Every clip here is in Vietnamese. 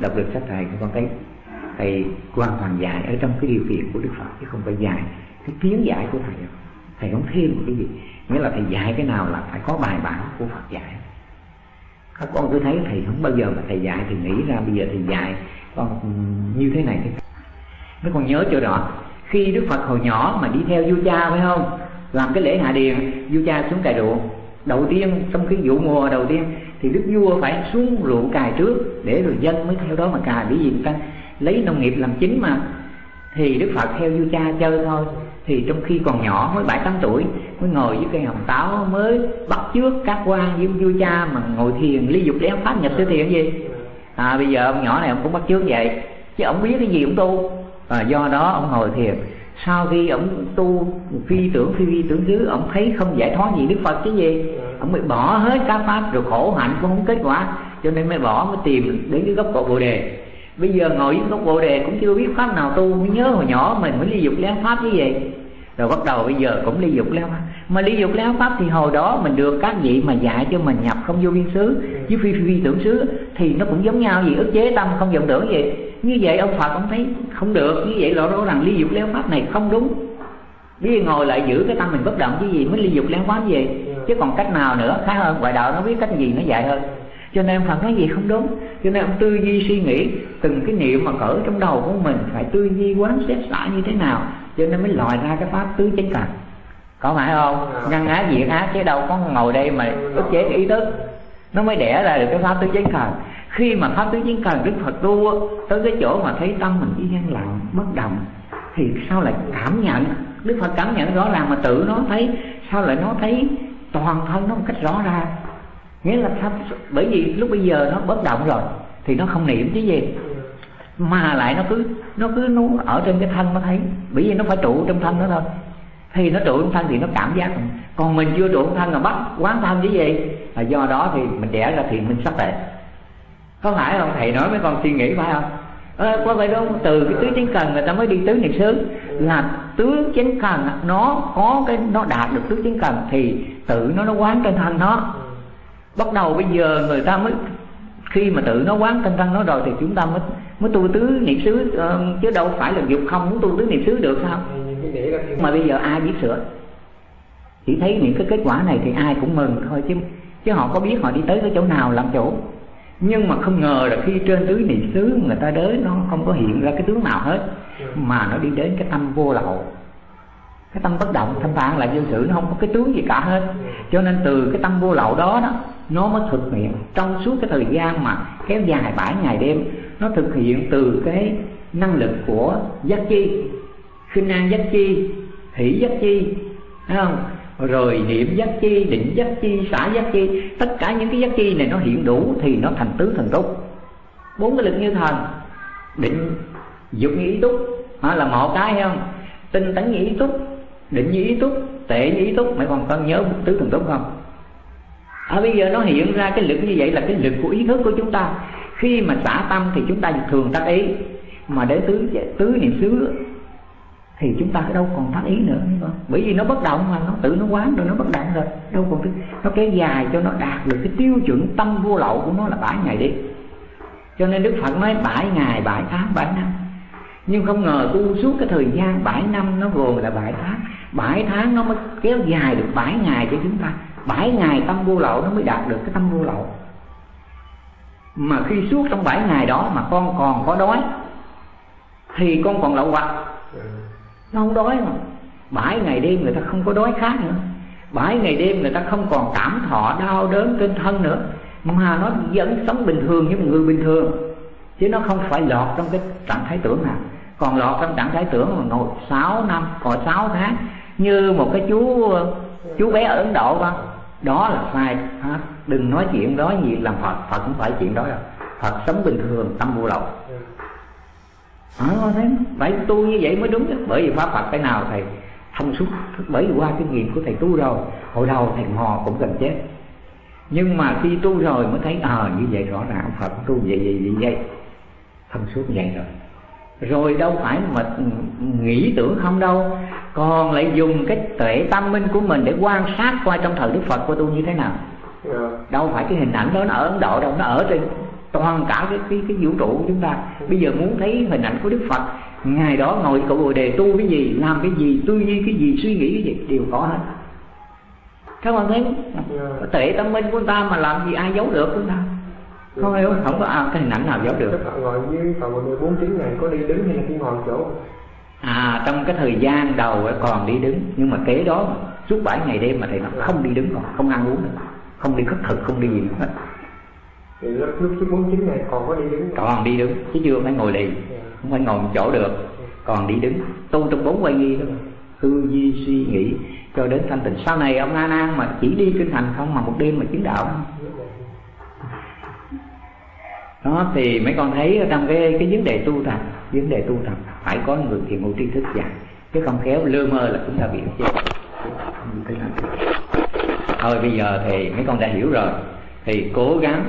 đọc được sách thầy con thấy thầy hoàn toàn dạy ở trong cái điều kiện của đức phật, chứ không phải dạy cái kiến giải của thầy đâu. Thầy không thêm một cái gì. Nghĩa là thầy dạy cái nào là phải có bài bản của phật dạy. Các con cứ thấy thầy không bao giờ mà thầy dạy thì nghĩ ra bây giờ thầy dạy con như thế này thế mấy con nhớ chỗ đó, khi đức phật hồi nhỏ mà đi theo vua cha, phải không? Làm cái lễ hạ điền, vua cha xuống cài ruộng đầu tiên trong cái vụ mùa đầu tiên thì đức vua phải xuống ruộng cài trước để rồi dân mới theo đó mà cài. Bởi vì người ta lấy nông nghiệp làm chính mà. Thì đức phật theo vua cha chơi thôi. Thì trong khi còn nhỏ mới bảy tám tuổi mới ngồi với cây hồng táo mới bắt trước các quan với vua cha mà ngồi thiền ly dục lén pháp nhập tới thiền gì? À bây giờ ông nhỏ này ông cũng bắt trước vậy chứ ông biết cái gì ông tu. À, do đó ông ngồi thiền. Sau khi ông tu phi tưởng phi vi tưởng xứ ông thấy không giải thoát gì đức phật chứ gì? Ông mới bỏ hết các pháp rồi khổ hạnh cũng không kết quả. Cho nên mới bỏ mới tìm đến cái gốc cội bồ đề. Bây giờ ngồi với gốc bồ đề cũng chưa biết pháp nào tu mới nhớ hồi nhỏ mình mới ly dục lén pháp như vậy. Rồi bắt đầu bây giờ cũng ly dục leo pháp. Mà ly dục leo pháp thì hồi đó mình được các vị mà dạy cho mình nhập không vô biên xứ với phi phi, phi tưởng xứ thì nó cũng giống nhau gì ức chế tâm không vọng tưởng gì như vậy ông phật ông thấy không được như vậy lộ rõ rằng ly dục leo pháp này không đúng. Bây giờ ngồi lại giữ cái tâm mình bất động chứ gì mới ly dục leo pháp gì chứ còn cách nào nữa khác hơn, ngoại đạo nó biết cách gì nó dạy hơn. Cho nên Phật nói gì không đúng. Cho nên ông tư duy suy nghĩ, từng cái niệm mà cỡ trong đầu của mình phải tư duy, quán xét xả như thế nào, cho nên mới lòi ra cái pháp tứ chánh cần có phải không? Ngăn á diệt á chứ đâu có ngồi đây mà ức chế cái ý thức. Nó mới đẻ ra được cái pháp tứ chánh cần khi mà pháp tứ chánh cần đức phật tu tới cái chỗ mà thấy tâm mình chỉ yên lặng, bất động, thì sao lại cảm nhận? Đức phật cảm nhận rõ ràng mà tự nó thấy, sao lại nó thấy toàn thân nó một cách rõ ràng. Nghĩa là sao bởi vì lúc bây giờ nó bất động rồi thì nó không niệm chứ gì. Mà lại nó cứ nó cứ nó ở trên cái thân nó thấy. Bởi vì nó phải trụ trong thân nó thôi. Thì nó trụ trong thân thì nó cảm giác còn mình chưa trụ trong thân là bắt quán thân chứ gì. Là do đó thì mình đẻ ra thì mình sắp tệ có phải không? Thầy nói mấy con suy nghĩ phải không? À, có phải đâu từ cái tứ tiếng cần người ta mới đi tứ niệm xứ là tứ chánh cần nó có cái nó đạt được tứ chánh cần thì tự nó nó quán trên thân nó. Bắt đầu bây giờ người ta mới khi mà tự nó quán trên thân nó rồi thì chúng ta mới mới tu tứ niệm xứ uh, chứ đâu phải là dục không muốn tu tứ niệm xứ được sao? Mà bây giờ ai biết sửa? Chỉ thấy những cái kết quả này thì ai cũng mừng thôi chứ chứ họ có biết họ đi tới cái chỗ nào làm chỗ nhưng mà không ngờ là khi trên tứ niệm xứ người ta đến nó không có hiện ra cái tướng nào hết mà nó đi đến cái tâm vô lậu. Cái tâm bất động thanh thản lại dân sự nó không có cái tướng gì cả hết. Cho nên từ cái tâm vô lậu đó đó nó mới thực hiện. Trong suốt cái thời gian mà kéo dài bảy ngày đêm nó thực hiện từ cái năng lực của giác chi. Khinh an giác chi hỷ giác chi thấy không rồi niệm giác chi định giác chi xả giác chi. Tất cả những cái giác chi này nó hiện đủ thì nó thành tứ thần túc. Bốn cái lực như thần định dục như ý túc. Đó là một cái không? Tinh tấn như ý túc định như ý túc tệ như ý túc. Mày còn cần nhớ tứ thần túc không? À, bây giờ nó hiện ra cái lực như vậy là cái lực của ý thức của chúng ta. Khi mà xả tâm thì chúng ta thường tác ý. Mà để tứ tứ niệm xứ thì chúng ta đâu còn phát ý nữa bởi vì nó bất động mà, nó tự nó quán rồi, nó bất động rồi. Đâu còn cái nó kéo dài cho nó đạt được cái tiêu chuẩn tâm vô lậu của nó là bảy ngày đi. Cho nên đức phật nói bảy ngày, bảy tháng, bảy năm. Nhưng không ngờ tu suốt cái thời gian bảy năm nó gồm là bảy tháng. Bảy tháng nó mới kéo dài được bảy ngày cho chúng ta. Bảy ngày tâm vô lậu nó mới đạt được cái tâm vô lậu. Mà khi suốt trong bảy ngày đó mà con còn có đói, thì con còn lậu hoặc. Ừ nó không đói mà. Bảy ngày đêm người ta không có đói khát nữa. Bảy ngày đêm người ta không còn cảm thọ đau đớn trên thân nữa. Mà nó vẫn sống bình thường như một người bình thường. Chứ nó không phải lọt trong cái trạng thái tưởng nào. Còn lọt trong trạng thái tưởng mà ngồi 6 năm còn 6 tháng, như một cái chú chú bé ở Ấn Độ không đó là sai ha? đừng nói chuyện đó gì, làm Phật Phật cũng phải chuyện đó. Đâu Phật sống bình thường, tâm vô lậu à, thế phải tu như vậy mới đúng chứ. Bởi vì pháp Phật cái nào thầy thông suốt? Bởi vì qua kinh nghiệm của thầy tu rồi hồi đầu thầy mò cũng gần chết. Nhưng mà khi tu rồi mới thấy ờ à, như vậy rõ ràng Phật tu vậy vậy vậy vậy. Thông suốt vậy rồi. Rồi đâu phải mà nghĩ tưởng không đâu. Còn lại dùng cái tuệ tâm minh của mình để quan sát qua trong thời đức phật của tôi như thế nào. Yeah. Dạ. đâu phải cái hình ảnh đó nó ở ấn độ đâu nó ở trên toàn cả cái cái, cái vũ trụ của chúng ta. Bây giờ muốn thấy hình ảnh của đức phật ngày đó ngồi cậu bồ đề tu cái gì làm cái gì tư duy cái gì suy nghĩ cái gì đều có hết. Các bạn thấy không? Tệ tâm minh của chúng ta mà làm gì ai giấu được chúng ta? Không hiểu không? Có à, cái hình ảnh nào giấu được. Các bạn ngồi với cậu bồ đề bốn chín ngày có đi đứng hay là chỉ ngồi chỗ? À trong cái thời gian đầu còn đi đứng nhưng mà kế đó suốt bảy ngày đêm mà thầy nó không đi đứng còn không ăn uống nữa không đi khất thực không đi gì hết thì lúc lúc bốn chín ngày còn có đi đứng còn đi đứng chứ chưa phải ngồi lì dạ. không phải ngồi một chỗ được. Còn đi đứng tu trong bốn quay nghi đó tư duy suy nghĩ cho đến thanh tịnh. Sau này ông a nan mà chỉ đi kinh hành không mà một đêm mà chứng đạo. Đó thì mấy con thấy trong cái cái vấn đề tu tập vấn đề tu tập phải có người thiền ngộ tri thức dạy. Chứ không khéo lơ mơ là chúng ta bị chết. Thôi bây giờ thì mấy con đã hiểu rồi. Thì cố gắng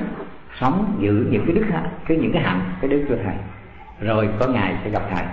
sống giữ những cái đức cái những cái hạnh, cái đức của thầy. Rồi có ngày sẽ gặp thầy.